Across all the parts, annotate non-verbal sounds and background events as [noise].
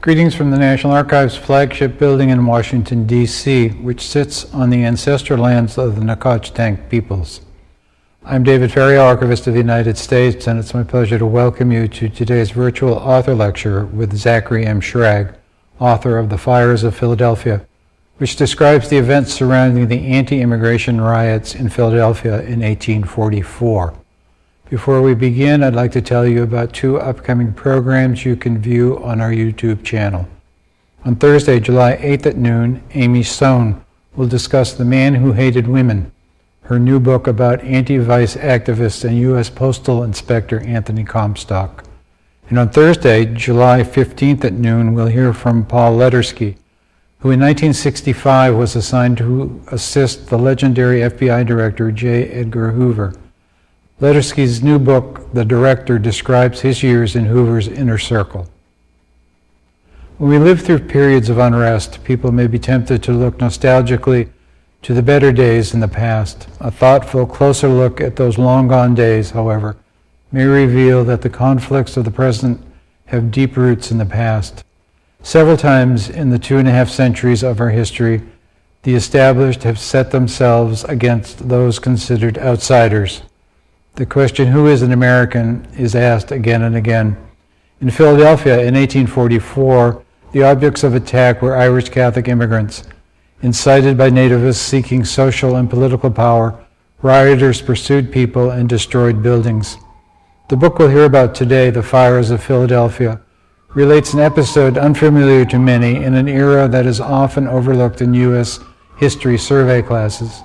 Greetings from the National Archives flagship building in Washington, D.C., which sits on the ancestral lands of the Nacotchtank peoples. I'm David Ferriero, Archivist of the United States, and it's my pleasure to welcome you to today's virtual author lecture with Zachary M. Schrag, author of The Fires of Philadelphia, which describes the events surrounding the anti-immigration riots in Philadelphia in 1844. Before we begin, I'd like to tell you about two upcoming programs you can view on our YouTube channel. On Thursday, July 8th at noon, Amy Sohn will discuss The Man Who Hated Women, her new book about anti-vice activist and U.S. Postal Inspector Anthony Comstock. And on Thursday, July 15th at noon, we'll hear from Paul Letersky, who in 1965 was assigned to assist the legendary FBI Director J. Edgar Hoover. Letersky's new book, The Director, describes his years in Hoover's inner circle. When we live through periods of unrest, people may be tempted to look nostalgically to the better days in the past. A thoughtful, closer look at those long gone days, however, may reveal that the conflicts of the present have deep roots in the past. Several times in the two and a half centuries of our history, the established have set themselves against those considered outsiders. The question, who is an American, is asked again and again. In Philadelphia in 1844, the objects of attack were Irish Catholic immigrants. Incited by nativists seeking social and political power, rioters pursued people and destroyed buildings. The book we'll hear about today, The Fires of Philadelphia, relates an episode unfamiliar to many in an era that is often overlooked in U.S. history survey classes.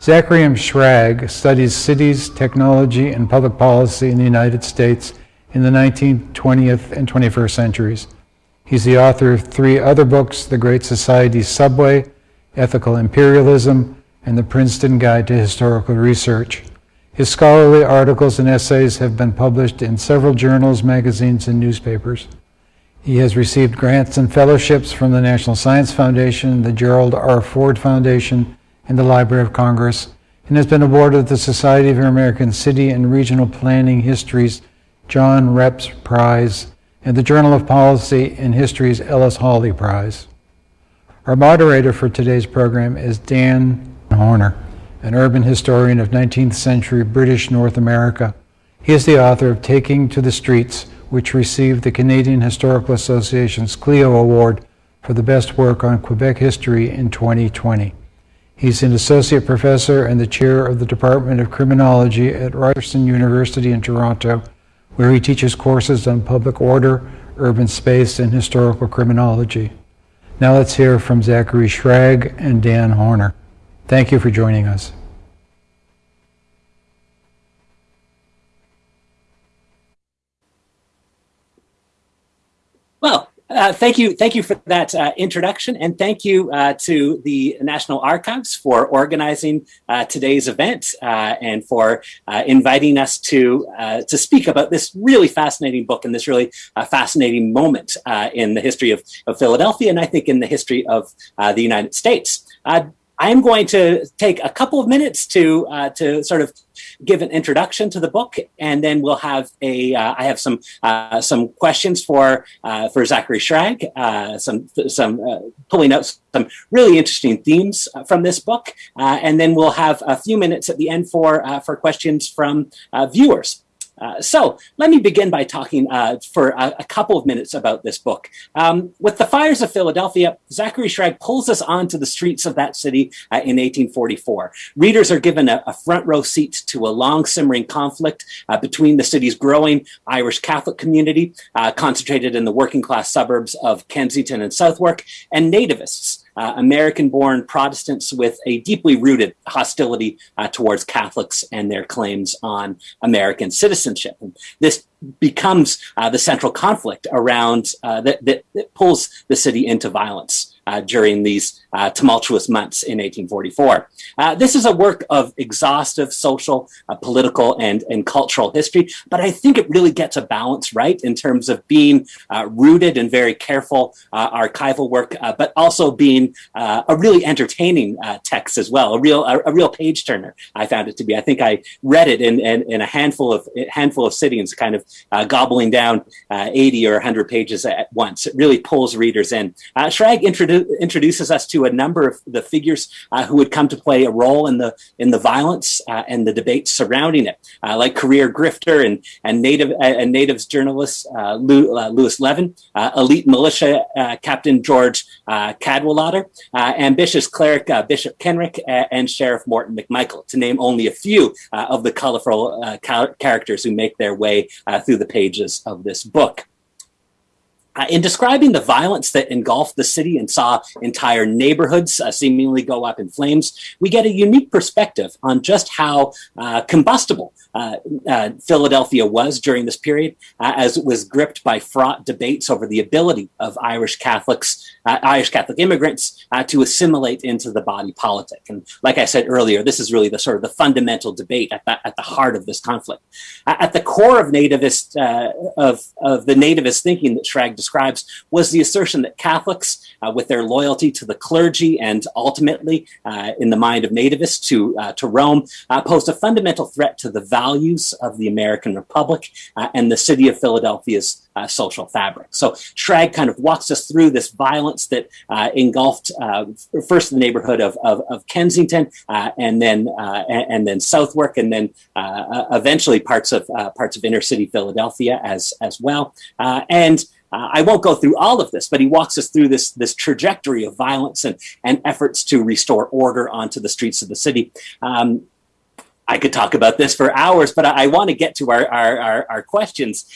Zachary M. Schrag studies cities, technology, and public policy in the United States in the 19th, 20th, and 21st centuries. He's the author of three other books, The Great Society Subway, Ethical Imperialism, and The Princeton Guide to Historical Research. His scholarly articles and essays have been published in several journals, magazines, and newspapers. He has received grants and fellowships from the National Science Foundation, the Gerald R. Ford Foundation, in the Library of Congress and has been awarded the Society of American City and Regional Planning Histories John Reps Prize and the Journal of Policy and History's Ellis Hawley Prize. Our moderator for today's program is Dan Horner, an urban historian of 19th century British North America. He is the author of Taking to the Streets, which received the Canadian Historical Association's Clio Award for the best work on Quebec history in 2020. He's an associate professor and the chair of the Department of Criminology at Ryerson University in Toronto, where he teaches courses on public order, urban space, and historical criminology. Now let's hear from Zachary Schrag and Dan Horner. Thank you for joining us. Well, uh, thank you, thank you for that uh, introduction, and thank you uh, to the National Archives for organizing uh, today's event uh, and for inviting us to to speak about this really fascinating book and this really fascinating moment in the history of, of, Philadelphia, and I think in the history of the United States. I'm going to take a couple of minutes to uh, to sort of give an introduction to the book, and then we'll have a. Uh, I have some uh, some questions for uh, for Zachary Schrag, uh, some some uh, pulling out some really interesting themes from this book, and then we'll have a few minutes at the end for for questions from viewers. Uh, so let me begin by talking uh, for a, a, couple of minutes about this book. Um, with the fires of Philadelphia, Zachary Schrag pulls us onto the streets of that city uh, in 1844. Readers are given a, a, front row seat to a long simmering conflict uh, between the city's growing Irish Catholic community, uh, concentrated in the working class suburbs of Kensington and Southwark, and nativists uh, American-born Protestants with a deeply rooted hostility uh, towards Catholics and their claims on American citizenship. And this becomes uh, the central conflict around uh, that, that, that, pulls the city into violence. uh, during these uh, tumultuous months in 1844. Uh, this is a work of exhaustive social, uh, political, and, and cultural history, but I think it really gets a balance right in terms of being uh, rooted in very careful archival work, but also being a really entertaining text as well, a real a, a, real page turner. I found it to be. I think I read it in, in, in a handful of handful of sittings, kind of gobbling down 80 or 100 pages at once. It really pulls readers in. Uh, Schrag introdu introduces us to a number of the figures uh, who would come to play a role in the in the violence uh, and the debates surrounding it, uh, like career grifter and and native uh, and natives journalist uh, Lewis uh, Levin, uh, elite militia Captain George Cadwallader, ambitious cleric Bishop Kenrick, and Sheriff Morton McMichael, to name only a few of the colorful characters who make their way through the pages of this book. Uh, in describing the violence that engulfed the city and saw entire neighborhoods uh, seemingly go up in flames, we get a unique perspective on just how uh, combustible uh, uh, Philadelphia was during this period, as it was gripped by fraught debates over the ability of Irish Catholics, Irish Catholic immigrants, to assimilate into the body politic. And like I said earlier, this is really the sort of the fundamental debate at the, at the heart of this conflict. at the core of nativist of, of the nativist thinking that Schrag describes was the assertion that Catholics, uh, with their loyalty to the clergy and ultimately, uh, in the mind of nativists, to, uh, to Rome, uh, posed a fundamental threat to the values of the American Republic uh, and the city of Philadelphia's uh, social fabric. So Schrag kind of walks us through this violence that uh, engulfed uh, first the neighborhood of, of, of Kensington, and then and, and, then Southwark, and then eventually parts of parts of inner city Philadelphia as as well. and uh, I won't go through all of this, but he walks us through this, this trajectory of violence and, and efforts to restore order onto the streets of the city. Um, I could talk about this for hours, but I, I want to get to our, our, our, our, questions.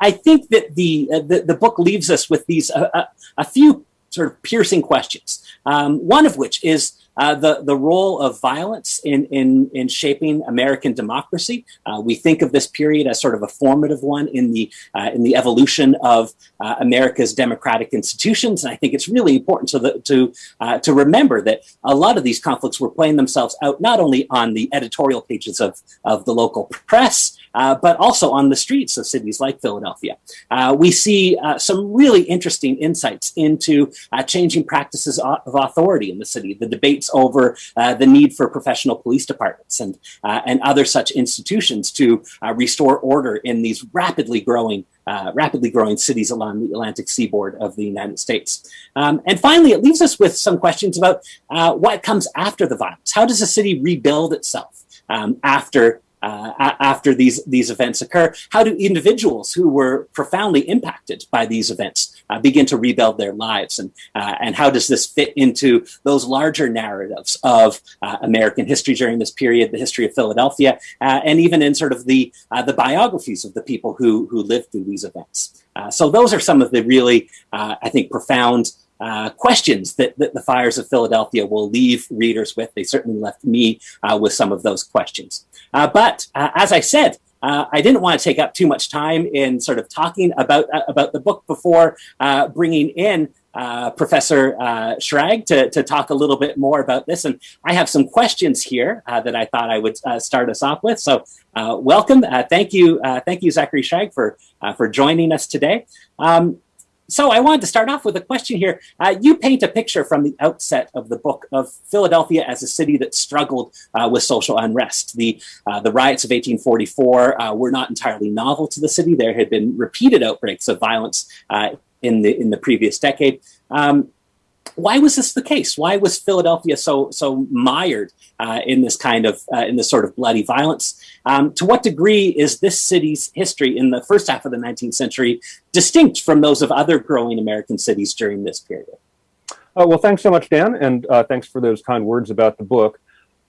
I think that the, uh, the, the, book leaves us with these uh, uh a few sort of piercing questions. Um, one of which is uh, the, the role of violence in, in, in shaping American democracy. Uh, we think of this period as sort of a formative one in the, uh, in the evolution of uh, America's democratic institutions. And I think it's really important to, the, to, uh, to remember that a lot of these conflicts were playing themselves out not only on the editorial pages of, of the local press, uh, but also on the streets of cities like Philadelphia. Uh, we see uh, some really interesting insights into uh, changing practices of authority in the city, the debates over uh, the need for professional police departments and, and other such institutions to restore order in these rapidly growing uh, rapidly growing cities along the Atlantic seaboard of the United States. Um, and finally, it leaves us with some questions about uh, what comes after the violence. How does a city rebuild itself um, after uh, after these, these events occur? How do individuals who were profoundly impacted by these events uh, begin to rebuild their lives? And, uh, and how does this fit into those larger narratives of uh, American history during this period, the history of Philadelphia, uh, and even in sort of the, uh, the biographies of the people who, who lived through these events? so those are some of the really, I think, profound uh, questions that, that, the fires of Philadelphia will leave readers with. They certainly left me uh, with some of those questions. Uh, but uh, as I said, uh, I didn't want to take up too much time in sort of talking about about the book before bringing in uh, Professor uh, Schrag to, to talk a little bit more about this. And I have some questions here uh, that I thought I would start us off with. So welcome. thank you. thank you, Zachary Schrag, for, for joining us today. Um, so I wanted to start off with a question here. Uh, you paint a picture from the outset of the book of Philadelphia as a city that struggled uh, with social unrest. The, uh, the riots of 1844 uh, were not entirely novel to the city. There had been repeated outbreaks of violence uh, in, the, in the previous decade. Um, why was this the case? Why was Philadelphia so so mired uh, in this kind of uh, in this sort of bloody violence? Um, to what degree is this city's history in the first half of the 19th century distinct from those of other growing American cities during this period? Uh, well, thanks so much, Dan, and uh, thanks for those kind words about the book.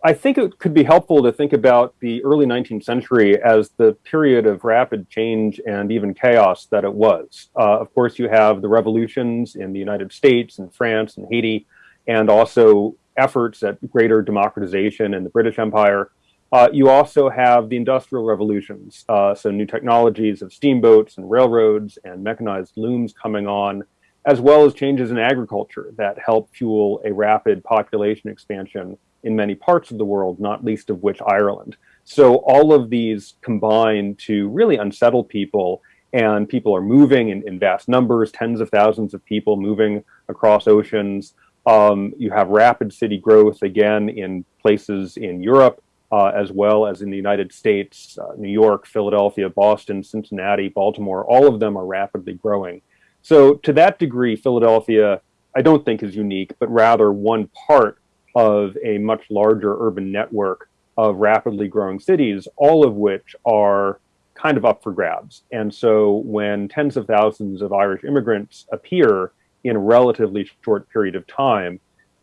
I think it could be helpful to think about the early 19th century as the period of rapid change and even chaos that it was. Uh, of course, you have the revolutions in the United States and France and Haiti, and also efforts at greater democratization in the British Empire. Uh, you also have the industrial revolutions, uh, so new technologies of steamboats and railroads and mechanized looms coming on, as well as changes in agriculture that help fuel a rapid population expansion in many parts of the world, not least of which Ireland. So all of these combine to really unsettle people and people are moving in, in vast numbers, tens of thousands of people moving across oceans. Um, you have rapid city growth again in places in Europe, uh, as well as in the United States, uh, New York, Philadelphia, Boston, Cincinnati, Baltimore, all of them are rapidly growing. So to that degree, Philadelphia, I don't think is unique, but rather one part of a much larger urban network of rapidly growing cities, all of which are kind of up for grabs. And so when tens of thousands of Irish immigrants appear in a relatively short period of time,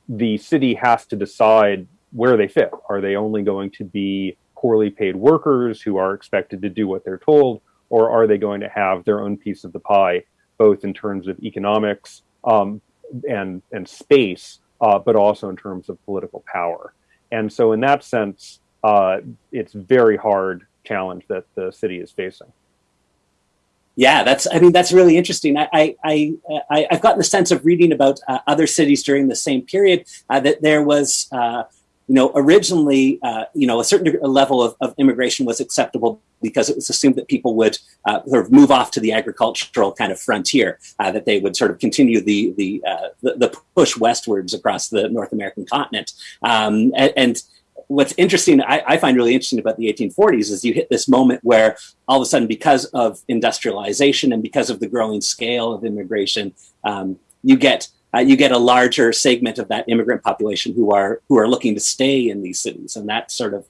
the city has to decide where they fit. Are they only going to be poorly paid workers who are expected to do what they're told, or are they going to have their own piece of the pie, both in terms of economics um, and, and space, uh, but also in terms of political power? And so in that sense, uh, it's very hard challenge that the city is facing. Yeah, that's. I mean, that's really interesting. I, I, I, have gotten the sense of reading about uh, other cities during the same period uh, that there was, uh, you know, originally, uh, you know, a certain level of, of, immigration was acceptable because it was assumed that people would uh, sort of move off to the agricultural kind of frontier, uh, that they would sort of continue the the, the, the push westwards across the North American continent, um, and, and what's interesting, I, I, find really interesting about the 1840s is you hit this moment where all of a sudden, because of industrialization and because of the growing scale of immigration, um, you get uh, you get a larger segment of that immigrant population who are who are looking to stay in these cities, and that sort of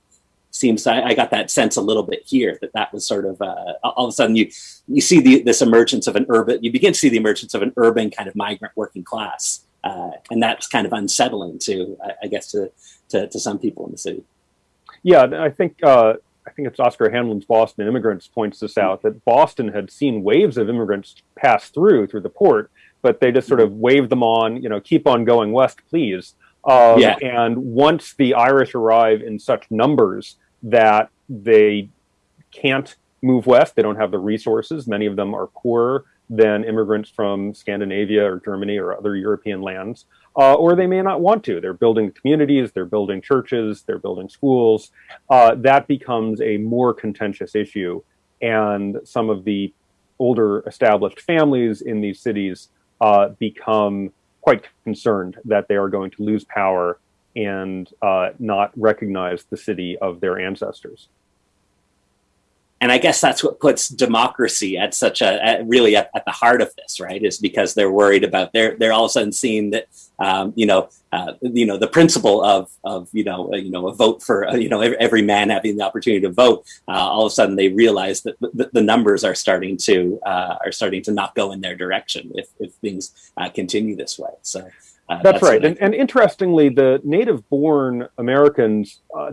seems I, I got that sense a little bit here that that was sort of uh, all of a sudden you you see the, this emergence of an urban you begin to see the emergence of an urban kind of migrant working class, uh, and that's kind of unsettling to I, I guess to to, to some people in the city. Yeah, I think uh, I think it's Oscar Handlin's Boston Immigrants points this out that Boston had seen waves of immigrants pass through through the port, but they just sort of wave them on, you know, keep on going west, please. Um, yeah. And once the Irish arrive in such numbers that they can't move west, they don't have the resources. Many of them are poorer than immigrants from Scandinavia or Germany or other European lands uh, or they may not want to. They're building communities, they're building churches, they're building schools. Uh, that becomes a more contentious issue. And some of the older established families in these cities uh, become quite concerned that they are going to lose power and uh, not recognize the city of their ancestors and I guess that's what puts democracy at such a at really at, at, the heart of this, right? Is because they're worried about they're they're all of a sudden seeing that um, you know uh, you know the principle of of you know uh, you know a vote for uh, you know every, every, man having the opportunity to vote. Uh, all of a sudden they realize that the, the numbers are starting to uh, are starting to not go in their direction if if things uh, continue this way. So. That's, that's, right. And, and, interestingly, the native born Americans uh,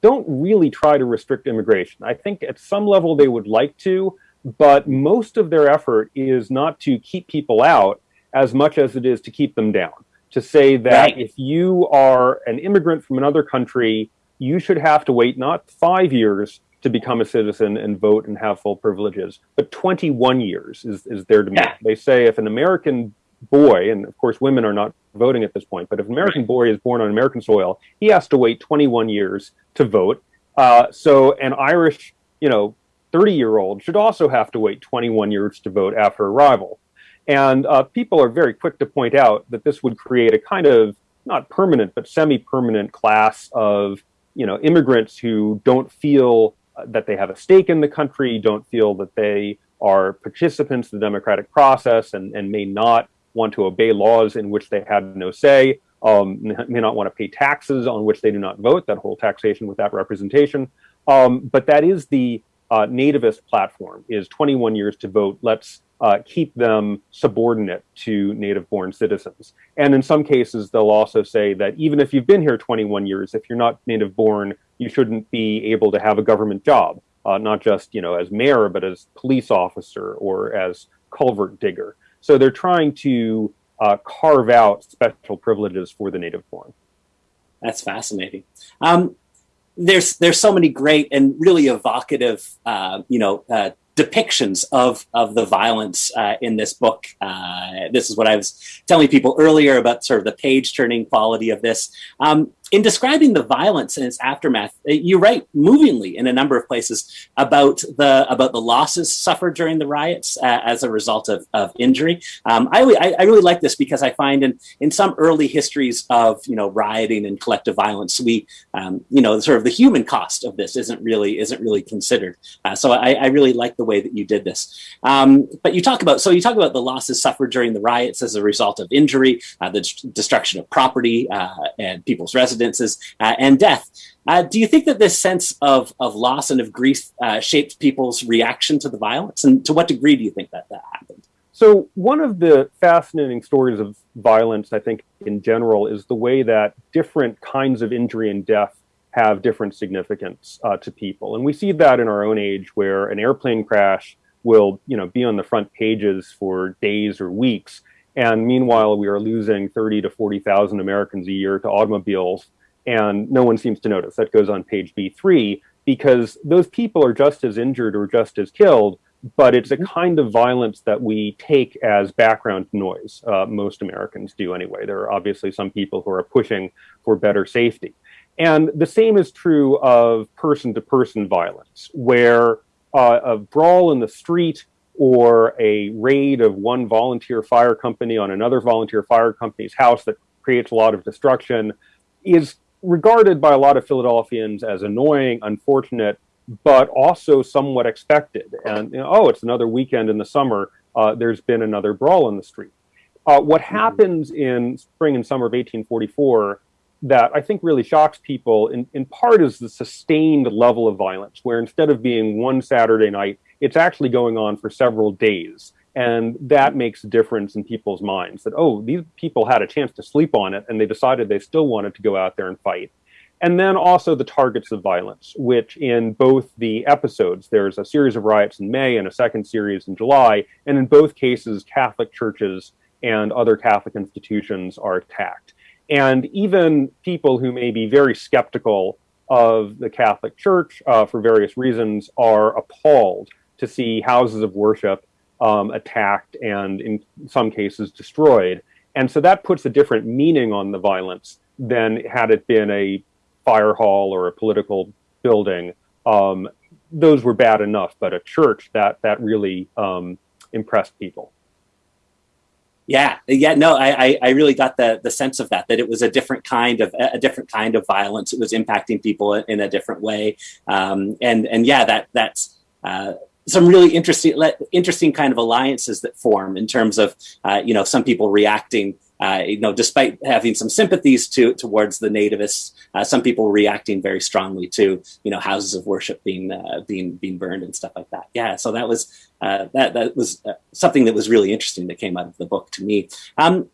don't really try to restrict immigration. I think at some level they would like to, but most of their effort is not to keep people out as much as it is to keep them down. To say that right. if you are an immigrant from another country, you should have to wait not five years to become a citizen and vote and have full privileges, but 21 years is, is their demand. Yeah. They say if an American boy, and of course women are not voting at this point, but if an American boy is born on American soil, he has to wait 21 years to vote. Uh, so an Irish, you know, 30 year old should also have to wait 21 years to vote after arrival. And uh, people are very quick to point out that this would create a kind of not permanent, but semi-permanent class of, you know, immigrants who don't feel that they have a stake in the country, don't feel that they are participants in the democratic process and, and may not want to obey laws in which they had no say, um, may not want to pay taxes on which they do not vote, that whole taxation without representation. Um, but that is the uh, nativist platform, is 21 years to vote. Let's uh, keep them subordinate to native-born citizens. And in some cases, they'll also say that even if you've been here 21 years, if you're not native-born, you shouldn't be able to have a government job, uh, not just you know as mayor, but as police officer or as culvert digger. So they're trying to uh, carve out special privileges for the native born. That's fascinating. Um, there's there's so many great and really evocative, uh, you know, uh, depictions of of the violence uh, in this book. Uh, this is what I was telling people earlier about sort of the page turning quality of this. Um, in describing the violence and its aftermath, uh, you write movingly in a number of places about the about the losses suffered during the riots uh, as a result of, of injury. Um, I, I, really like this because I find in in some early histories of you know rioting and collective violence, we um, you know sort of the human cost of this isn't really isn't really considered. Uh, so I, I, really like the way that you did this. Um, but you talk about so you talk about the losses suffered during the riots as a result of injury, uh, the destruction of property uh, and people's residences incidences uh, and death. Uh, do you think that this sense of, of loss and of grief uh, shaped people's reaction to the violence? And to what degree do you think that that happened? So one of the fascinating stories of violence, I think, in general, is the way that different kinds of injury and death have different significance uh, to people. And we see that in our own age where an airplane crash will, you know, be on the front pages for days or weeks. And meanwhile, we are losing 30 to 40,000 Americans a year to automobiles, and no one seems to notice. That goes on page B3 because those people are just as injured or just as killed, but it's a mm-hmm. kind of violence that we take as background noise. Uh, most Americans do anyway. There are obviously some people who are pushing for better safety. And the same is true of person to person violence, where uh, a brawl in the street or a raid of one volunteer fire company on another volunteer fire company's house that creates a lot of destruction is regarded by a lot of Philadelphians as annoying, unfortunate, but also somewhat expected. And you know, oh, it's another weekend in the summer. Uh, there's been another brawl in the street. Uh, what mm-hmm. happens in spring and summer of 1844 that I think really shocks people in, in part is the sustained level of violence, where instead of being one Saturday night, it's actually going on for several days. And that makes a difference in people's minds that, oh, these people had a chance to sleep on it and they decided they still wanted to go out there and fight. And then also the targets of violence, which in both the episodes, there's a series of riots in May and a second series in July. And in both cases, Catholic churches and other Catholic institutions are attacked. And even people who may be very skeptical of the Catholic Church uh, for various reasons are appalled to see houses of worship um, attacked and in some cases destroyed. And so that puts a different meaning on the violence than had it been a fire hall or a political building. Um, those were bad enough, but a church that that really um, impressed people. Yeah, yeah, no, I, I really got the the sense of that that it was a different kind of a different kind of violence. It was impacting people in a different way, um, and and yeah, that that's uh, some really interesting interesting kind of alliances that form in terms of uh, you know some people reacting uh, you know despite having some sympathies to towards the nativists uh, some people reacting very strongly to you know houses of worship being uh, being being burned and stuff like that. Yeah so that was uh, that that was uh, something that was really interesting that came out of the book to me. Um,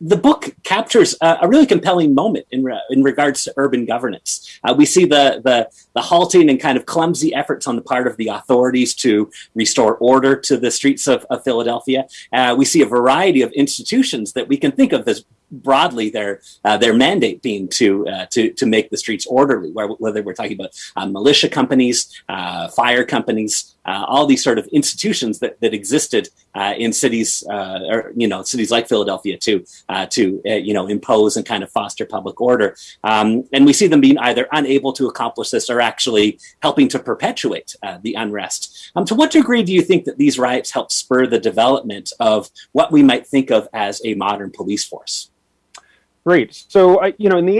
the book captures a, a, really compelling moment in, re in regards to urban governance. Uh, we see the, the, the halting and kind of clumsy efforts on the part of the authorities to restore order to the streets of, of Philadelphia. Uh, we see a variety of institutions that we can think of as broadly their uh, their mandate being to uh, to to make the streets orderly, whether we're talking about uh, militia companies, uh, fire companies, uh, all these sort of institutions that that existed uh, in cities or you know cities like Philadelphia to to you know impose and kind of foster public order, um, and we see them being either unable to accomplish this or actually helping to perpetuate the unrest. Um, to what degree do you think that these riots help spur the development of what we might think of as a modern police force? Great. So, you know, in the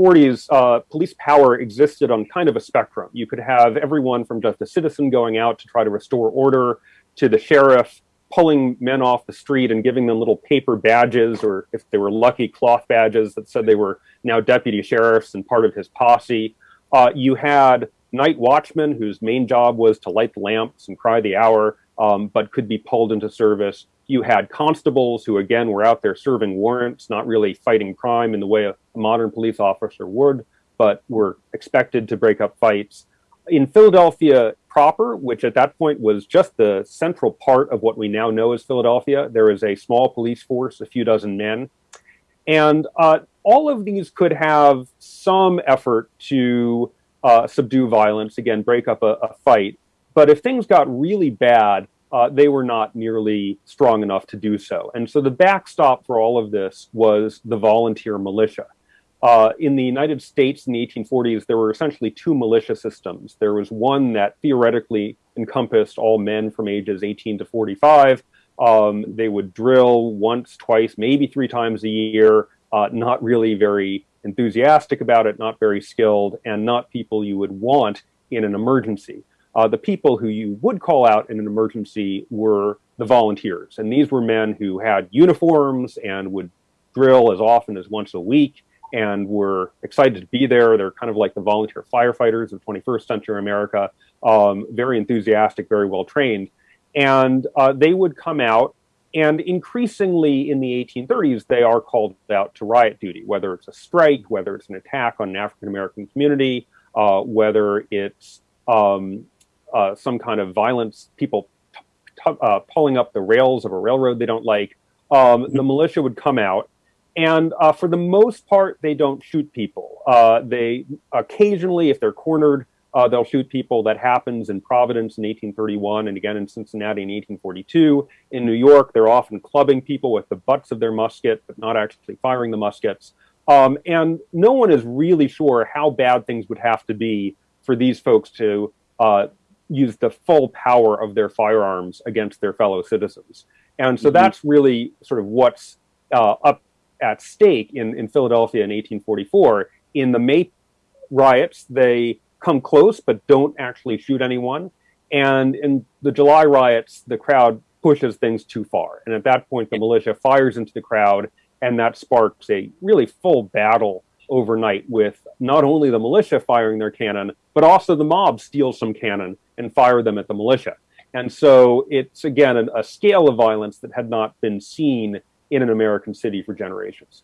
1840s, uh, police power existed on kind of a spectrum. You could have everyone from just a citizen going out to try to restore order to the sheriff pulling men off the street and giving them little paper badges, or if they were lucky, cloth badges that said they were now deputy sheriffs and part of his posse. Uh, you had night watchmen whose main job was to light the lamps and cry the hour, um, but could be pulled into service. You had constables who, again, were out there serving warrants, not really fighting crime in the way a modern police officer would, but were expected to break up fights. In Philadelphia proper, which at that point was just the central part of what we now know as Philadelphia, there is a small police force, a few dozen men. And uh, all of these could have some effort to uh, subdue violence, again, break up a, a fight but if things got really bad, uh, they were not nearly strong enough to do so. And so the backstop for all of this was the volunteer militia. Uh, in the United States in the 1840s, there were essentially two militia systems. There was one that theoretically encompassed all men from ages 18 to 45. Um, they would drill once, twice, maybe three times a year, uh, not really very enthusiastic about it, not very skilled, and not people you would want in an emergency. Uh, the people who you would call out in an emergency were the volunteers. And these were men who had uniforms and would drill as often as once a week and were excited to be there. They're kind of like the volunteer firefighters of 21st century America, um, very enthusiastic, very well trained. And uh, they would come out, and increasingly in the 1830s, they are called out to riot duty, whether it's a strike, whether it's an attack on an African American community, uh, whether it's um, uh, some kind of violence, people uh, pulling up the rails of a railroad they don't like. Um, the militia would come out and uh, for the most part, they don't shoot people. Uh, they occasionally, if they're cornered, uh, they'll shoot people. That happens in Providence in 1831 and again in Cincinnati in 1842. In New York, they're often clubbing people with the butts of their musket, but not actually firing the muskets. Um, and no one is really sure how bad things would have to be for these folks to uh, use the full power of their firearms against their fellow citizens. And so mm -hmm. that's really sort of what's uh, up at stake in, in Philadelphia in 1844. In the May riots, they come close but don't actually shoot anyone. And in the July riots, the crowd pushes things too far. And at that point, the militia fires into the crowd, and that sparks a really full battle overnight with not only the militia firing their cannon, but also the mob steals some cannon and fire them at the militia. And so it's, again, a scale of violence that had not been seen in an American city for generations.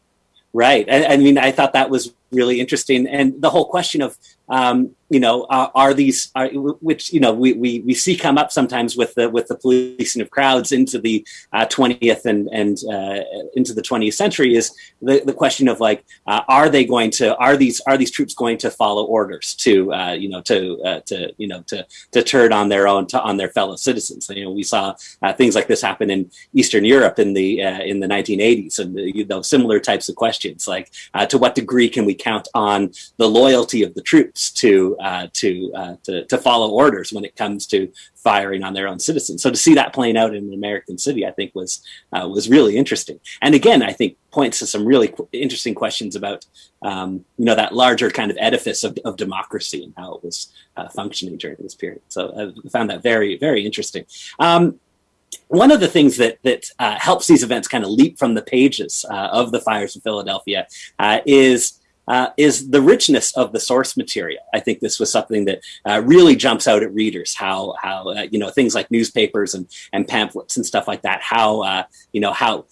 Right. I, I mean, I thought that was really interesting. And the whole question of, um, you know, uh, are these, are, which, you know, we, we, we see come up sometimes with the, with the policing of crowds into the uh, 20th and, and uh, into the 20th century is the, the question of like, uh, are they going to, are these, are these troops going to follow orders to, uh, you know, to, uh, to, you know, to, to turn on their own, to, on their fellow citizens. You know, we saw things like this happen in Eastern Europe in the, in the 1980s and, you know, similar types of questions, like to what degree can we count on the loyalty of the troops to uh, to, uh, to, to follow orders when it comes to firing on their own citizens. So to see that playing out in an American city, I think was uh, was really interesting. And again, I think points to some really interesting questions about um, you know that larger kind of edifice of, of democracy and how it was uh, functioning during this period. So I found that very very interesting. Um, one of the things that that uh, helps these events kind of leap from the pages uh, of the fires of Philadelphia uh, is uh, is the richness of the source material. I think this was something that uh, really jumps out at readers. How how uh, you know things like newspapers and and pamphlets and stuff like that. How uh, you know how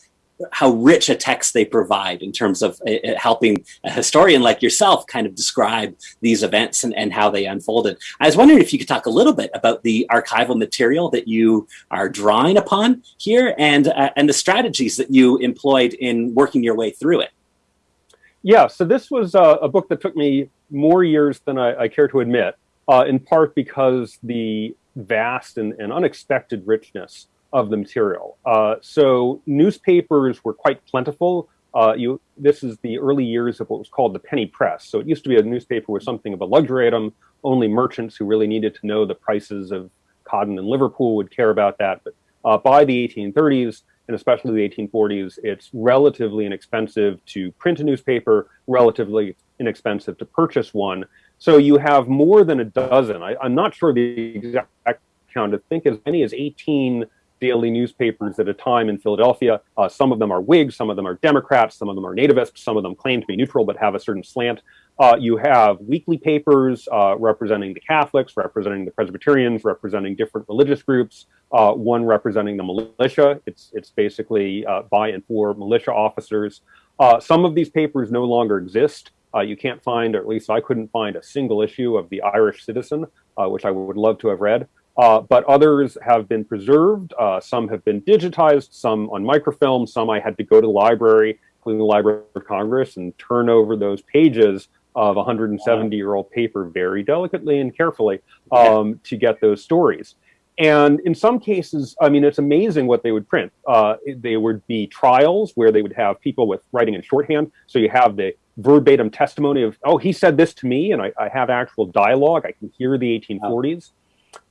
how rich a text they provide in terms of uh, uh, helping a historian like yourself kind of describe these events and, and how they unfolded. I was wondering if you could talk a little bit about the archival material that you are drawing upon here and and the strategies that you employed in working your way through it. Yeah, so this was uh, a book that took me more years than I, I care to admit, uh, in part because the vast and, and unexpected richness of the material. Uh, so newspapers were quite plentiful. Uh, you, this is the early years of what was called the penny press. So it used to be a newspaper was something of a luxury item. Only merchants who really needed to know the prices of cotton in Liverpool would care about that. But uh, by the 1830s, and especially the 1840s, it's relatively inexpensive to print a newspaper, relatively inexpensive to purchase one. So you have more than a dozen. I, am not sure the exact count. I think as many as 18 daily newspapers at a time in Philadelphia. Uh, some of them are Whigs, some of them are Democrats, some of them are nativists, some of them claim to be neutral but have a certain slant. Uh, you have weekly papers uh, representing the Catholics, representing the Presbyterians, representing different religious groups, uh, one representing the militia. It's, it's basically uh, by and for militia officers. Uh, some of these papers no longer exist. you can't find, or at least I couldn't find, a single issue of the Irish Citizen, which I would love to have read. Uh, but others have been preserved. Uh, some have been digitized, some on microfilm, some I had to go to the library, including the Library of Congress, and turn over those pages of 170 year old paper very delicately and carefully um, yeah. to get those stories. And in some cases, I mean, it's amazing what they would print. Uh, they would be trials where they would have people with writing in shorthand. So you have the verbatim testimony of, oh, he said this to me, and I, I have actual dialogue. I can hear the 1840s.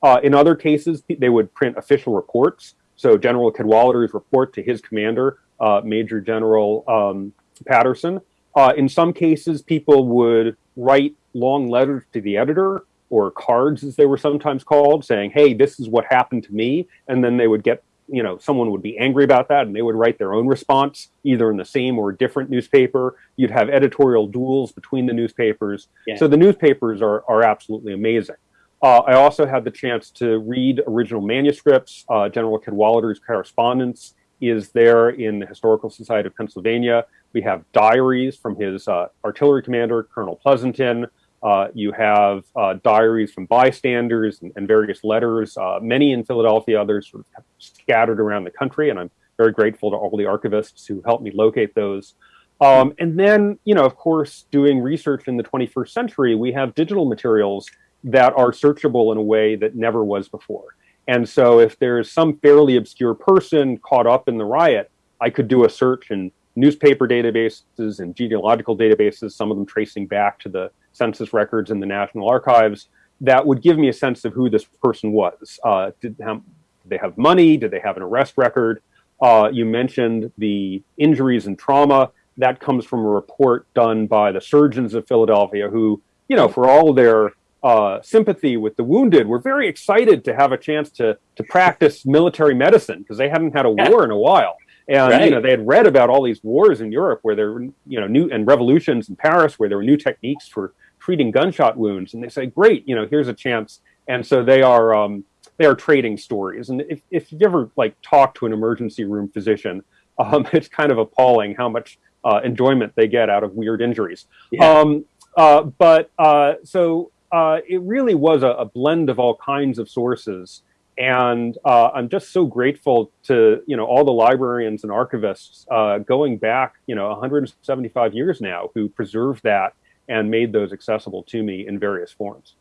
Uh, in other cases, they would print official reports. So General Cadwallader's report to his commander, uh, Major General um, Patterson. Uh, in some cases, people would write long letters to the editor or cards, as they were sometimes called, saying, hey, this is what happened to me. And then they would get, you know, someone would be angry about that and they would write their own response, either in the same or different newspaper. You'd have editorial duels between the newspapers. Yeah. So the newspapers are, are absolutely amazing. Uh, I also had the chance to read original manuscripts. Uh, General Cadwallader's correspondence is there in the Historical Society of Pennsylvania. We have diaries from his uh, artillery commander, Colonel Pleasonton. Uh, you have uh, diaries from bystanders and, and various letters, uh, many in Philadelphia, others sort of scattered around the country. And I'm very grateful to all the archivists who helped me locate those. Um, and then, you know, of course, doing research in the 21st century, we have digital materials that are searchable in a way that never was before. And so if there's some fairly obscure person caught up in the riot, I could do a search in newspaper databases and genealogical databases, some of them tracing back to the census records in the National Archives that would give me a sense of who this person was. Uh, did, have, did, they have money? Did they have an arrest record? Uh, you mentioned the injuries and trauma. That comes from a report done by the surgeons of Philadelphia who, you know, for all their uh, sympathy with the wounded, were very excited to have a chance to, to practice military medicine because they hadn't had a war in a while. And right. you know, they had read about all these wars in Europe where there were, you know, new and revolutions in Paris where there were new techniques for treating gunshot wounds. And they say, great, you know, here's a chance. And so they are um, they are trading stories. And if, if you ever like talk to an emergency room physician, um, [laughs] it's kind of appalling how much uh, enjoyment they get out of weird injuries. Yeah. Um, uh, but uh, so uh, it really was a, a blend of all kinds of sources and uh, I'm just so grateful to you know all the librarians and archivists uh, going back you know 175 years now who preserved that and made those accessible to me in various forms.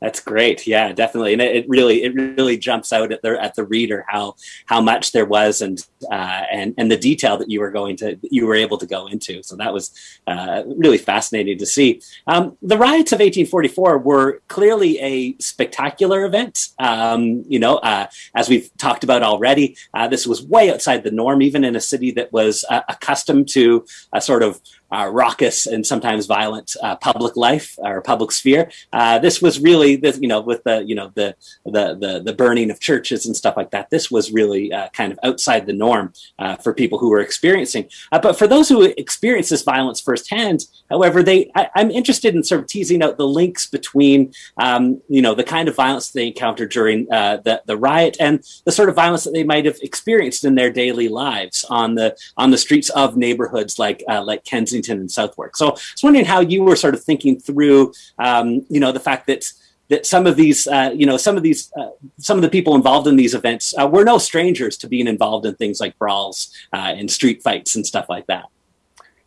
That's great. Yeah, definitely. And it, it, really, it really jumps out at the, at the reader how, how much there was and, uh, and, and the detail that you were going to, you were able to go into. So that was uh, really fascinating to see. Um, the riots of 1844 were clearly a spectacular event. Um, you know, uh, as we've talked about already, uh, this was way outside the norm, even in a city that was uh, accustomed to a sort of uh, raucous and sometimes violent public life or public sphere. This was really, this, you know, with the, you know, the, the, the, the, burning of churches and stuff like that. This was really uh, kind of outside the norm uh, for people who were experiencing. Uh, but for those who experienced this violence firsthand, however, they, I, am interested in sort of teasing out the links between, um, you know, the kind of violence they encountered during the, the riot and the sort of violence that they might have experienced in their daily lives on the, on the streets of neighborhoods like, like Kensington Kensington and Southwark. So I was wondering how you were sort of thinking through, um, you know, the fact that that some of these, uh, you know, some of these, uh, some of the people involved in these events uh, were no strangers to being involved in things like brawls uh, and street fights and stuff like that.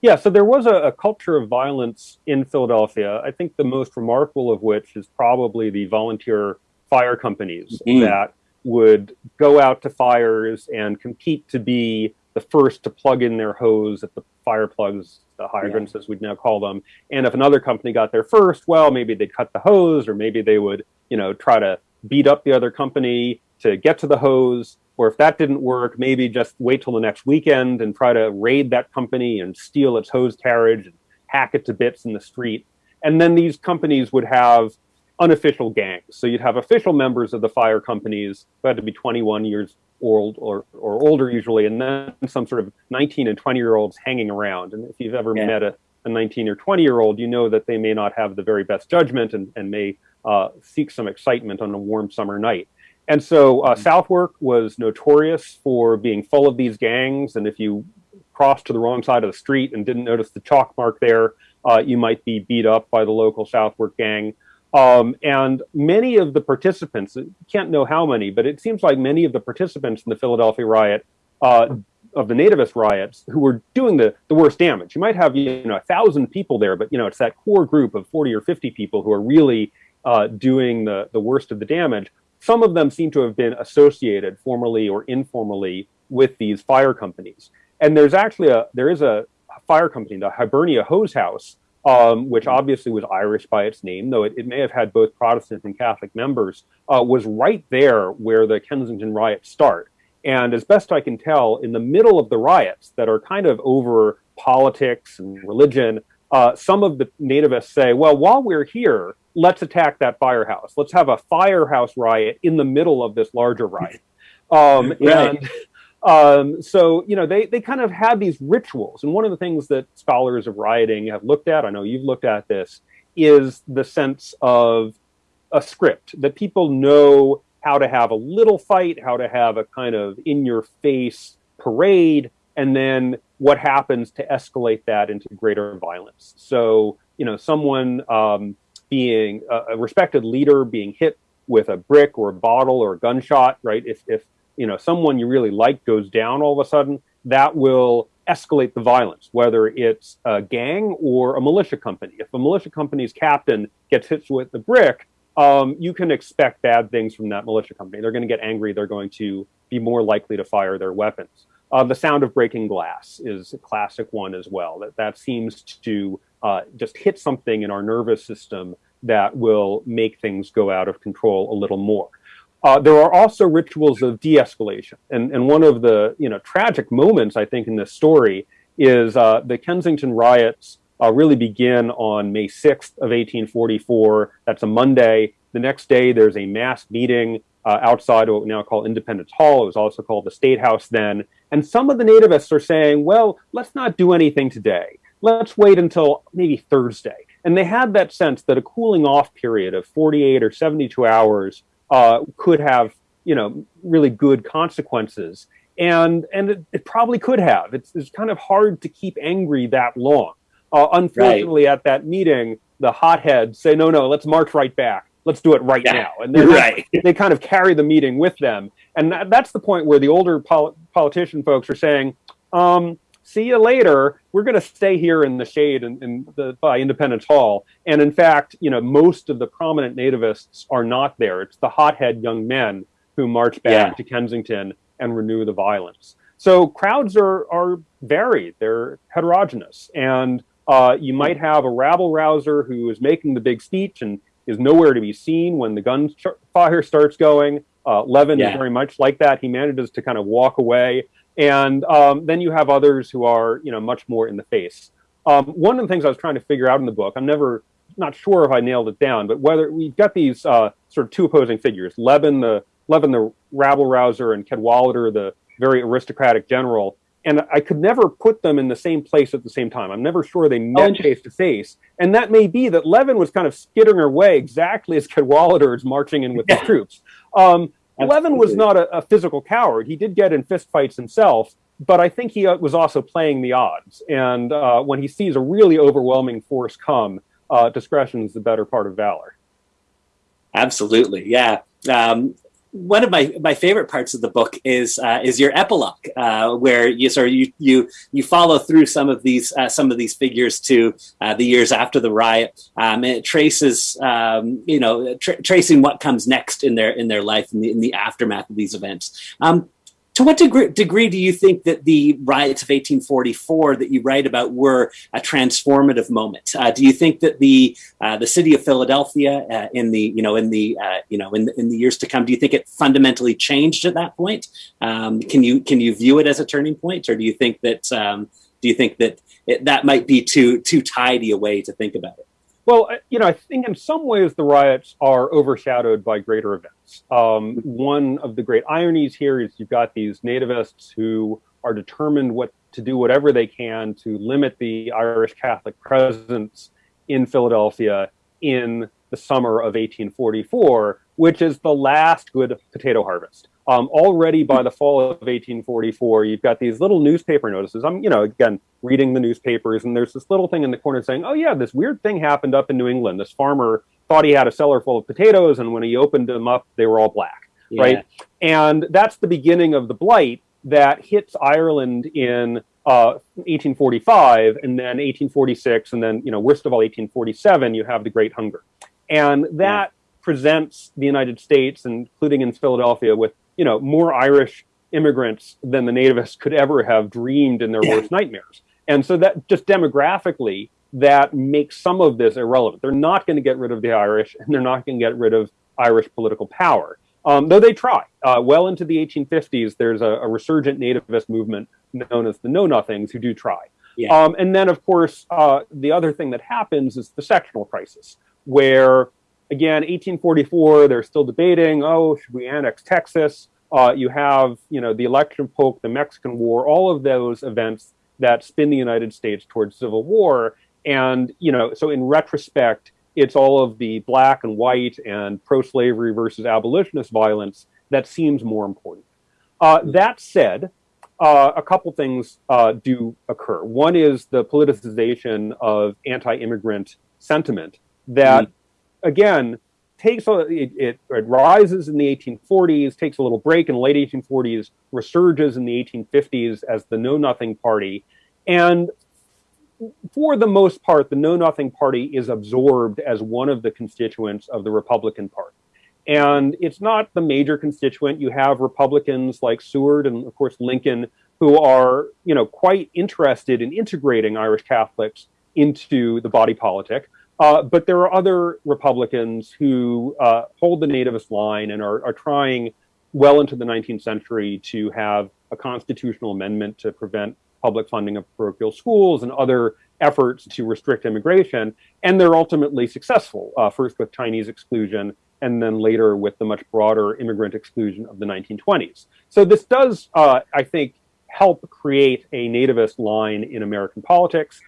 Yeah, so there was a, a, culture of violence in Philadelphia. I think the most remarkable of which is probably the volunteer fire companies mm. that would go out to fires and compete to be the first to plug in their hose at the fire plugs the hydrants yeah. as we'd now call them. And if another company got there first, well, maybe they'd cut the hose or maybe they would, you know, try to beat up the other company to get to the hose. Or if that didn't work, maybe just wait till the next weekend and try to raid that company and steal its hose carriage and hack it to bits in the street. And then these companies would have unofficial gangs. So you'd have official members of the fire companies who had to be 21 years old or, or older usually, and then some sort of 19 and 20 year olds hanging around. And if you've ever yeah. met a, a 19 or 20 year old, you know that they may not have the very best judgment and, and may uh, seek some excitement on a warm summer night. And so uh, mm-hmm. Southwark was notorious for being full of these gangs. And if you crossed to the wrong side of the street and didn't notice the chalk mark there, uh, you might be beat up by the local Southwark gang. Um, and many of the participants, can't know how many, but it seems like many of the participants in the Philadelphia riot uh, of the nativist riots who were doing the, the worst damage. You might have you know a thousand people there, but you know it's that core group of 40 or 50 people who are really uh, doing the, the worst of the damage. Some of them seem to have been associated formally or informally with these fire companies. And there's actually a there is a fire company, the Hibernia Hose House, um, which obviously was Irish by its name, though it, it may have had both Protestant and Catholic members, uh, was right there where the Kensington riots start. And as best I can tell, in the middle of the riots that are kind of over politics and religion, uh, some of the nativists say, well, while we're here, let's attack that firehouse. Let's have a firehouse riot in the middle of this larger riot. [laughs] Um, right. And um, so, you know, they, they kind of have these rituals. And one of the things that scholars of rioting have looked at, I know you've looked at this, is the sense of a script that people know how to have a little fight, how to have a kind of in your face parade, and then what happens to escalate that into greater violence. So, you know, someone um, being a, a respected leader being hit with a brick or a bottle or a gunshot, right? If, if you know someone you really like goes down all of a sudden, that will escalate the violence, whether it's a gang or a militia company. If a militia company's captain gets hit with a brick, um, you can expect bad things from that militia company. They're going to get angry. They're going to be more likely to fire their weapons. Uh, the sound of breaking glass is a classic one as well. That that seems to uh, just hit something in our nervous system that will make things go out of control a little more. Uh, there are also rituals of de-escalation, and and one of the you know tragic moments I think in this story is uh, the Kensington riots uh, really begin on May 6th of 1844. That's a Monday. The next day there's a mass meeting uh, outside what we now call Independence Hall. It was also called the State House then. And some of the nativists are saying, well, let's not do anything today. Let's wait until maybe Thursday. And they had that sense that a cooling off period of 48 or 72 hours uh, could have you know really good consequences and and it, it probably could have it's, it's kind of hard to keep angry that long uh, unfortunately right. at that meeting the hotheads say no no let's march right back let's do it right yeah. now and [laughs] right. [laughs] they kind of carry the meeting with them and that, that's the point where the older pol- politician folks are saying um, see you later. We're going to stay here in the shade in, in the, by Independence Hall. And in fact, you know, most of the prominent nativists are not there. It's the hothead young men who march back yeah. to Kensington and renew the violence. So crowds are, are varied. They're heterogeneous. And uh, you might have a rabble rouser who is making the big speech and is nowhere to be seen when the gunfire starts going. Uh, Levin yeah. is very much like that. He manages to kind of walk away and um, then you have others who are, you know, much more in the face. Um, one of the things I was trying to figure out in the book, I'm never not sure if I nailed it down, but whether we've got these uh, sort of two opposing figures, Levin the Levin the rabble rouser and Cadwalader the very aristocratic general, and I could never put them in the same place at the same time. I'm never sure they met face to face, and that may be that Levin was kind of skittering away exactly as Cadwalader is marching in with the troops. Um, Levin was not a, a, physical coward. He did get in fistfights himself, but I think he uh, was also playing the odds. And uh, when he sees a really overwhelming force come, uh, discretion is the better part of valor. Absolutely, yeah. Um, one of my, my favorite parts of the book is uh, is your epilogue, uh, where you sort of you you you follow through some of these uh, some of these figures to uh, the years after the riot, um, and it traces um, you know tra- tracing what comes next in their in their life in the, in the aftermath of these events. Um, to what degree, degree, do you think that the riots of 1844 that you write about were a transformative moment? Uh, do you think that the uh, the city of Philadelphia uh, in the you know in the uh, you know in the, in the years to come, do you think it fundamentally changed at that point? Um, can you can you view it as a turning point, or do you think that um, do you think that it, that might be too too tidy a way to think about it? Well, you know, I think in some ways the riots are overshadowed by greater events. Um, one of the great ironies here is you've got these nativists who are determined what to do whatever they can to limit the Irish Catholic presence in Philadelphia in the summer of 1844, which is the last good potato harvest. Um, already by the fall of 1844, you've got these little newspaper notices. I'm, you know, again, reading the newspapers, and there's this little thing in the corner saying, "Oh yeah, this weird thing happened up in New England. This farmer thought he had a cellar full of potatoes, and when he opened them up, they were all black." Yeah. Right, and that's the beginning of the blight. that hits Ireland in uh, 1845, and then 1846, and then, you know, worst of all, 1847, you have the Great Hunger. And that yeah. presents the United States, including in Philadelphia, with, you know, more Irish immigrants than the nativists could ever have dreamed in their yeah. worst nightmares. And so that just demographically, that makes some of this irrelevant. They're not going to get rid of the Irish, and they're not going to get rid of Irish political power. Um, though they try. Uh, well into the 1850s, there's a, a, resurgent nativist movement known as the Know Nothings who do try. Yeah. Um, and then, of course, uh, the other thing that happens is the sectional crisis, where, again, 1844, they're still debating, oh, should we annex Texas? Uh, you have, you know, the election Polk, the Mexican War, all of those events that spin the United States towards civil war. And, you know, so in retrospect, it's all of the black and white and pro-slavery versus abolitionist violence that seems more important. Uh, that said, uh, a couple things uh, do occur. One is the politicization of anti-immigrant sentiment that, mm. Again, takes a, it, it, it, rises in the 1840s, takes a little break in the late 1840s, resurges in the 1850s as the Know Nothing Party, and for the most part, the Know Nothing Party is absorbed as one of the constituents of the Republican Party. And it's not the major constituent. You have Republicans like Seward and, of course, Lincoln, who are, you know, quite interested in integrating Irish Catholics into the body politic. Uh, but there are other Republicans who uh, hold the nativist line and are, are trying well into the 19th century to have a constitutional amendment to prevent public funding of parochial schools and other efforts to restrict immigration. And they're ultimately successful, uh, first with Chinese exclusion and then later with the much broader immigrant exclusion of the 1920s. So this does, uh, I think, help create a nativist line in American politics.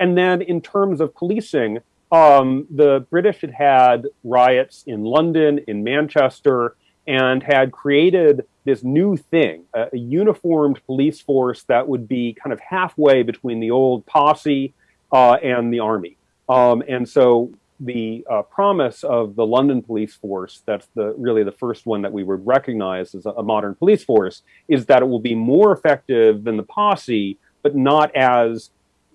And then in terms of policing, um, the British had had riots in London, in Manchester, and had created this new thing, a, a, uniformed police force that would be kind of halfway between the old posse uh, and the army. Um, and so the uh, promise of the London police force, that's the really the first one that we would recognize as a, a modern police force, is that it will be more effective than the posse, but not as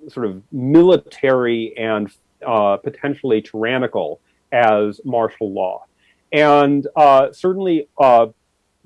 sort of military and uh, potentially tyrannical as martial law. And uh, certainly, uh,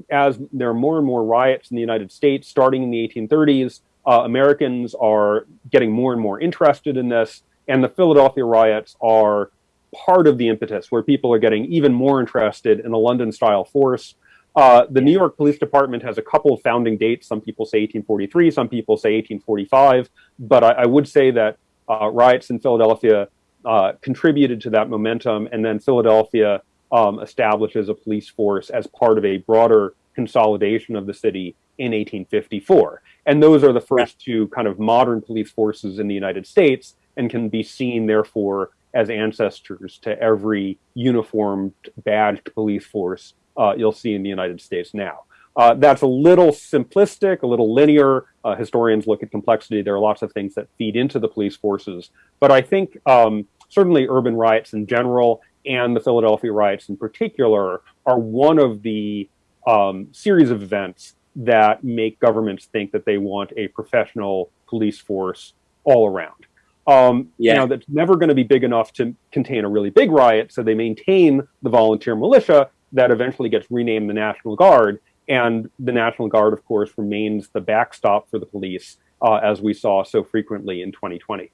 as there are more and more riots in the United States starting in the 1830s, uh, Americans are getting more and more interested in this. And the Philadelphia riots are part of the impetus where people are getting even more interested in a London style force. Uh, the New York Police Department has a couple of founding dates. Some people say 1843, some people say 1845. But I, I would say that uh, riots in Philadelphia uh, contributed to that momentum. And then Philadelphia um, establishes a police force as part of a broader consolidation of the city in 1854. And those are the first two kind of modern police forces in the United States and can be seen, therefore, as ancestors to every uniformed, badged police force uh, you'll see in the United States now. Uh, that's a little simplistic, a little linear. Uh, historians look at complexity. There are lots of things that feed into the police forces. But I think um, certainly urban riots in general and the Philadelphia riots in particular are one of the um, series of events that make governments think that they want a professional police force all around. Um, yeah. You know, that's never going to be big enough to contain a really big riot, so they maintain the volunteer militia that eventually gets renamed the National Guard. And the National Guard, of course, remains the backstop for the police, uh, as we saw so frequently in 2020.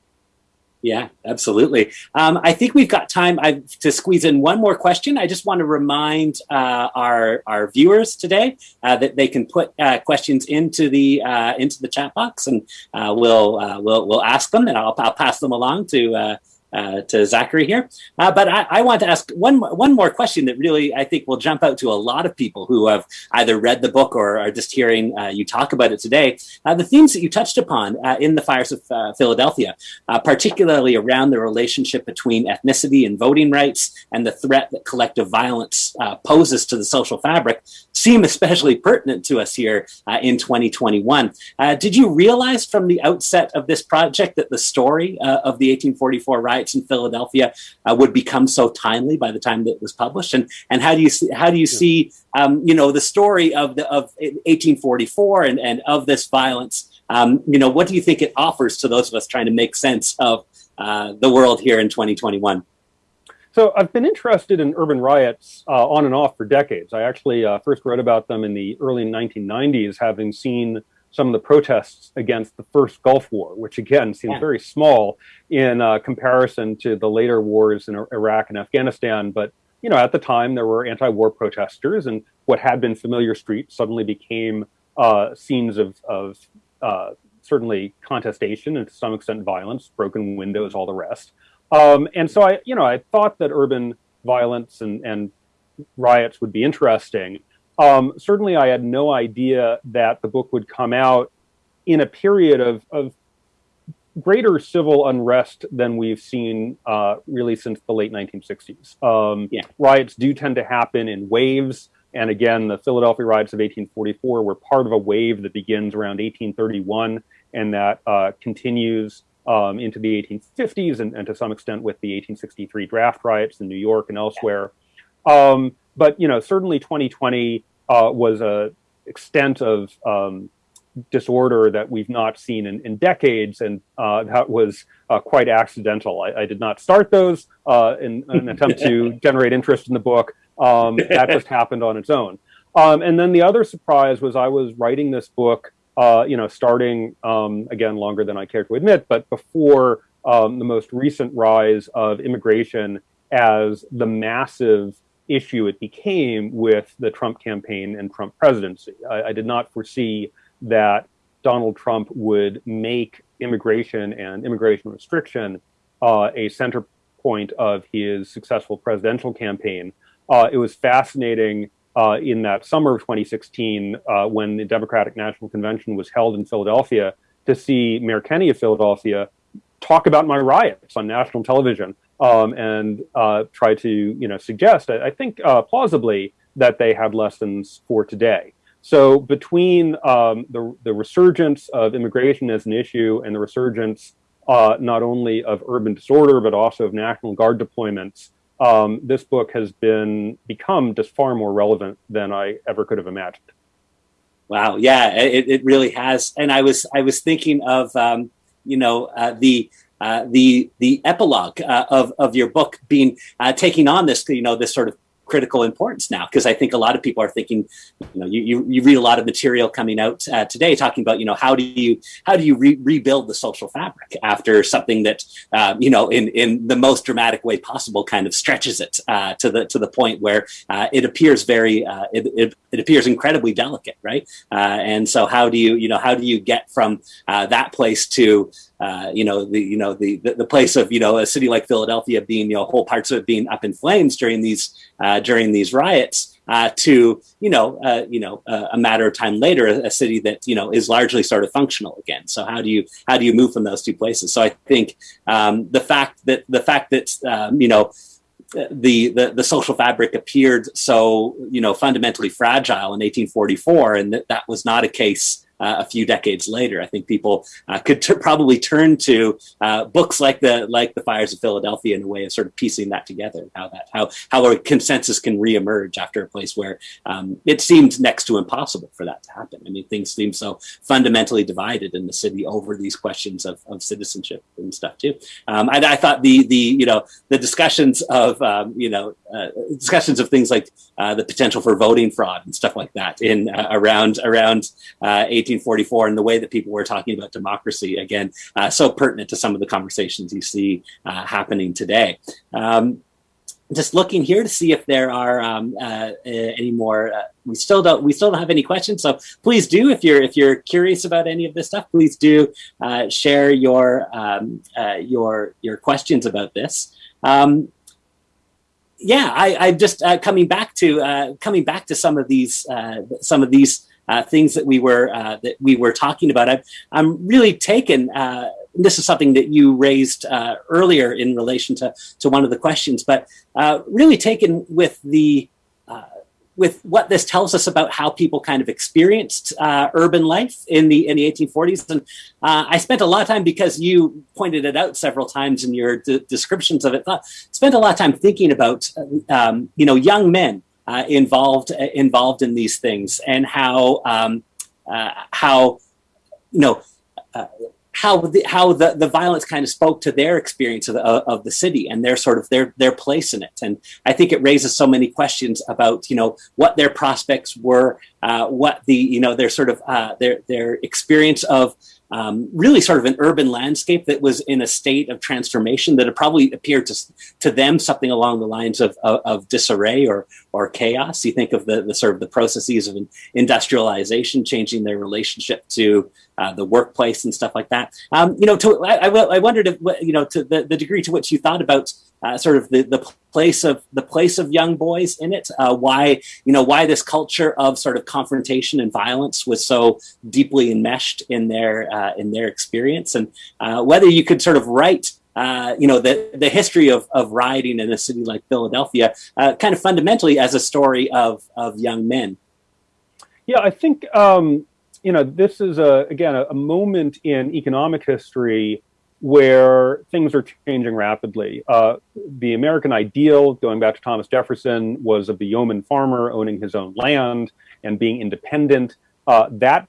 Yeah, absolutely. Um, I think we've got time I, to squeeze in one more question. I just want to remind uh, our our viewers today uh, that they can put uh, questions into the uh, into the chat box, and uh, we'll uh, we'll we'll ask them, and I'll, I'll pass them along to uh, to Zachary here. Uh, but I, I, want to ask one, one more question that really I think will jump out to a lot of people who have either read the book or are just hearing uh, you talk about it today. Uh, the themes that you touched upon uh, in the Fires of uh, Philadelphia, particularly around the relationship between ethnicity and voting rights and the threat that collective violence poses to the social fabric, seem especially pertinent to us here in 2021. did you realize from the outset of this project that the story of the 1844 riot riots in Philadelphia uh, would become so timely by the time that it was published? And and how do you see how do you see um, you know the story of the of 1844 and and of this violence? Um, you know, what do you think it offers to those of us trying to make sense of uh, the world here in 2021? So I've been interested in urban riots uh, on and off for decades. I actually uh, first read about them in the early 1990s, having seen some of the protests against the first Gulf War, which again seems yeah. very small in uh, comparison to the later wars in Iraq and Afghanistan. But you know, at the time there were anti-war protesters, and what had been familiar streets suddenly became uh, scenes of, of uh, certainly contestation and to some extent violence, broken windows, all the rest. Um, and so I, you know, I thought that urban violence and, and riots would be interesting. Um, certainly, I had no idea that the book would come out in a period of, of greater civil unrest than we've seen uh, really since the late 1960s. Um, yeah. Riots do tend to happen in waves. And again, the Philadelphia riots of 1844 were part of a wave that begins around 1831 and that uh, continues um, into the 1850s and, and, to some extent with the 1863 draft riots in New York and elsewhere. Um, but you know, certainly 2020 uh, was a extent of um, disorder that we've not seen in, in decades, and uh, that was uh, quite accidental. I, I, did not start those uh, in, in, an attempt to [laughs] generate interest in the book. Um, that just happened on its own. Um, and then the other surprise was I was writing this book uh, you know, starting um, again longer than I care to admit, but before um, the most recent rise of immigration as the massive issue it became with the Trump campaign and Trump presidency. I, I did not foresee that Donald Trump would make immigration and immigration restriction uh, a center point of his successful presidential campaign. Uh, it was fascinating uh, in that summer of 2016 uh, when the Democratic National Convention was held in Philadelphia to see Mayor Kenney of Philadelphia talk about my riots on national television um, and uh, try to you know suggest, I, I think uh, plausibly, that they had lessons for today. So between um, the, the resurgence of immigration as an issue and the resurgence uh, not only of urban disorder, but also of National Guard deployments, um, this book has been become just far more relevant than I ever could have imagined. Wow, yeah, it, it really has. And I was I was thinking of um, you know uh, the uh, the the epilogue uh, of of your book being uh, taking on this you know this sort of critical importance now because I think a lot of people are thinking, you know, you, you, you read a lot of material coming out uh, today talking about, you know, how do you how do you re rebuild the social fabric after something that, uh, you know, in in the most dramatic way possible, kind of stretches it uh, to the to the point where it appears very it, it, it, appears incredibly delicate, right? And so how do you you know how do you get from that place to uh, you know the you know the, the, the place of you know a city like Philadelphia being you know whole parts of it being up in flames during these uh, during these riots uh, to you know uh, you know a matter of time later a, a, city that you know is largely sort of functional again. So how do you how do you move from those two places? So I think um, the fact that the fact that um, you know the, the, the social fabric appeared so you know fundamentally fragile in 1844 and that, that was not a case uh, a few decades later. I think people uh, could probably turn to uh, books like the like the Fires of Philadelphia in a way of sort of piecing that together. How that how how a consensus can reemerge after a place where um, it seemed next to impossible for that to happen. I mean, things seem so fundamentally divided in the city over these questions of, of citizenship and stuff too. Um, I, I, thought the the you know the discussions of um, you know uh, discussions of things like uh, the potential for voting fraud and stuff like that in uh, around around 1844 and the way that people were talking about democracy again uh, so pertinent to some of the conversations you see uh, happening today. Um, just looking here to see if there are um, uh, any more uh, we still don't we still don't have any questions so please do if you're if you're curious about any of this stuff please do uh, share your um, uh, your your questions about this. Um, yeah I, I just coming back to coming back to some of these some of these uh, things that we were uh, that we were talking about. I'm, I'm really taken. Uh, this is something that you raised uh, earlier in relation to to one of the questions, but uh, really taken with the with what this tells us about how people kind of experienced uh, urban life in the in the 1840s. And uh, I spent a lot of time because you pointed it out several times in your descriptions of it. Thought, spent a lot of time thinking about um, you know young men uh, involved uh, involved in these things and how um, uh, how you know uh, how the, how the, the violence kind of spoke to their experience of the, of the city and their sort of their their place in it. And I think it raises so many questions about you know what their prospects were, uh, what the you know their sort of uh, their their experience of um, really sort of an urban landscape that was in a state of transformation that had probably appeared to, to them something along the lines of, of, of, disarray or, or chaos. You think of the, the sort of the processes of industrialization changing their relationship to uh, the workplace and stuff like that. Um, you know, to, I, I, wondered if, you know, to the, the degree to which you thought about uh, sort of the, the place of the place of young boys in it, uh, why, you know, why this culture of sort of confrontation and violence was so deeply enmeshed in their, uh, in their experience and uh, whether you could sort of write uh, you know, the, the history of, of rioting in a city like Philadelphia, kind of fundamentally as a story of, of young men. Yeah, I think um, you know, this is a again a, a moment in economic history where things are changing rapidly. Uh, the American ideal, going back to Thomas Jefferson, was of the yeoman farmer owning his own land and being independent. Uh, that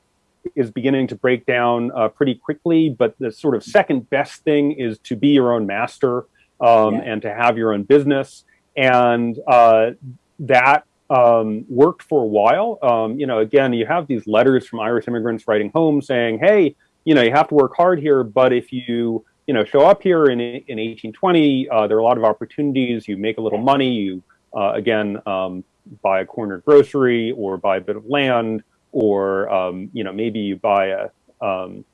is beginning to break down uh, pretty quickly, but the sort of second best thing is to be your own master um, yeah. and to have your own business. And uh, that um, worked for a while. Um, you know, again, you have these letters from Irish immigrants writing home saying, hey, you know, you have to work hard here, but if you, you know, show up here in, in 1820, uh, there are a lot of opportunities. You make a little money. You, uh, again, um, buy a corner grocery or buy a bit of land or, um, you know, maybe you buy a, um,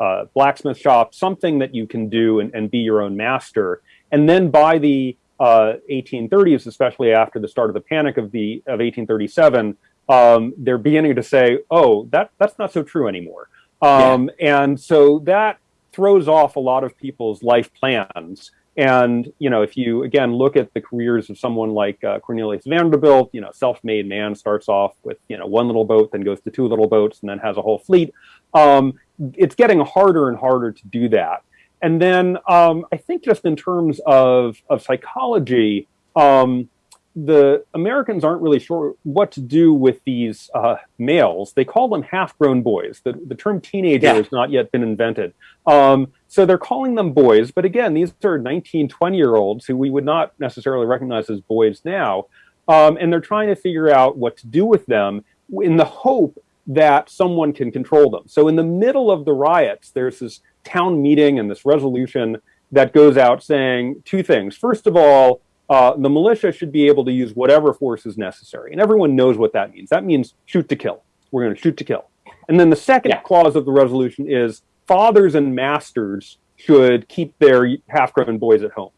a blacksmith shop, something that you can do and, and be your own master. And then by the uh, 1830s, especially after the start of the Panic of the of 1837, um, they're beginning to say, "Oh, that that's not so true anymore," um, yeah. and so that throws off a lot of people's life plans. And you know, if you again look at the careers of someone like uh, Cornelius Vanderbilt, you know, self-made man starts off with you know one little boat, then goes to two little boats, and then has a whole fleet. Um, it's getting harder and harder to do that. And then um, I think just in terms of, of psychology, um, the Americans aren't really sure what to do with these uh, males. They call them half-grown boys. The, the term teenager yeah. has not yet been invented. Um, so they're calling them boys. But again, these are 19, 20-year-olds who we would not necessarily recognize as boys now. Um, and they're trying to figure out what to do with them in the hope that someone can control them. So in the middle of the riots, there's this town meeting and this resolution that goes out saying two things. First of all, uh, the militia should be able to use whatever force is necessary. And everyone knows what that means. That means shoot to kill. We're going to shoot to kill. And then the second yeah. clause of the resolution is fathers and masters should keep their half-grown boys at home.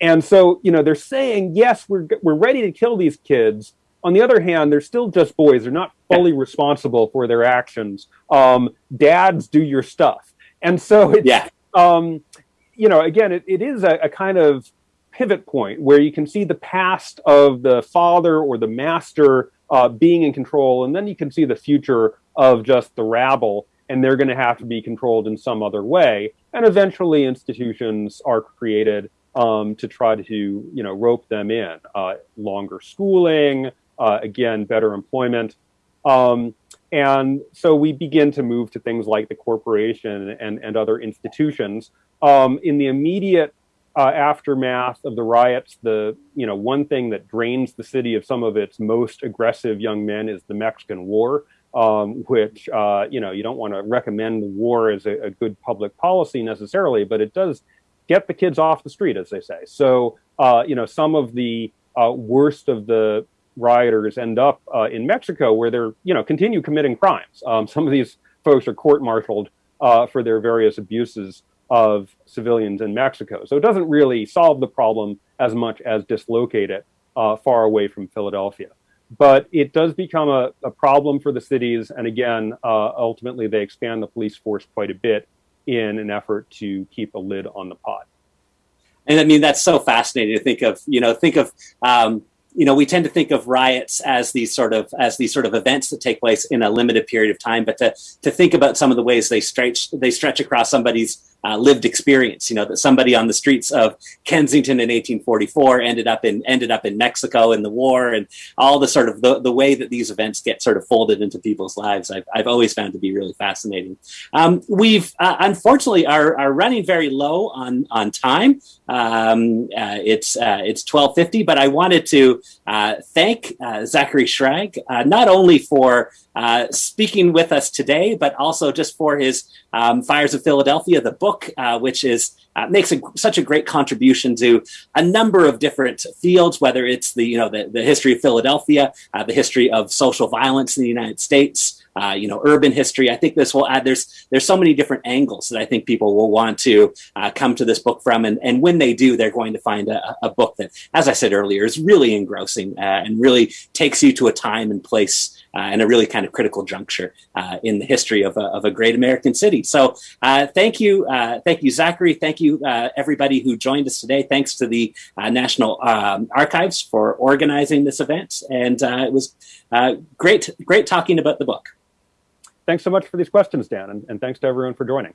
And so, you know, they're saying, yes, we're, we're ready to kill these kids. On the other hand, they're still just boys. They're not fully responsible for their actions. Um, dads, do your stuff. And so it's, yeah. um, you know, again, it, it is a, a kind of pivot point where you can see the past of the father or the master uh, being in control, and then you can see the future of just the rabble, and they're going to have to be controlled in some other way. And eventually, institutions are created um, to try to, you know, rope them in. Uh, longer schooling, uh, again, better employment. Um, and so we begin to move to things like the corporation and, and other institutions. Um, in the immediate uh, aftermath of the riots, the you know one thing that drains the city of some of its most aggressive young men is the Mexican War, um, which uh, you know you don't want to recommend the war as a, a, good public policy necessarily, but it does get the kids off the street, as they say. So uh, you know some of the uh, worst of the rioters end up uh, in Mexico where they're, you know, continue committing crimes. Um, some of these folks are court-martialed uh, for their various abuses of civilians in Mexico. So it doesn't really solve the problem as much as dislocate it uh, far away from Philadelphia. But it does become a, a problem for the cities. And again, uh, ultimately, they expand the police force quite a bit in an effort to keep a lid on the pot. And I mean, that's so fascinating to think of, you know, think of um, you know, we tend to think of riots as these sort of as these sort of events that take place in a limited period of time, but to to think about some of the ways they stretch they stretch across somebody's uh, lived experience. You know that somebody on the streets of Kensington in 1844 ended up in ended up in Mexico in the war, and all the sort of the, the way that these events get sort of folded into people's lives. I've, I've always found to be really fascinating. Um, we've uh, unfortunately are, are running very low on on time. Um, uh, it's uh, it's 12:50, but I wanted to uh, thank uh, Zachary Schrag not only for speaking with us today, but also just for his um, Fires of Philadelphia, the book, uh, which is uh, makes a, such a great contribution to a number of different fields, whether it's the you know the, the history of Philadelphia, uh, the history of social violence in the United States. Uh, you know, urban history. I think this will add. There's there's so many different angles that I think people will want to uh, come to this book from, and and when they do, they're going to find a, a book that, as I said earlier, is really engrossing uh, and really takes you to a time and place and a really kind of critical juncture uh, in the history of a, of a great American city. So uh, thank you, uh, thank you, Zachary. Thank you, uh, everybody who joined us today. Thanks to the uh, National um, Archives for organizing this event, and it was great, great talking about the book. Thanks so much for these questions, Dan, and, and thanks to everyone for joining.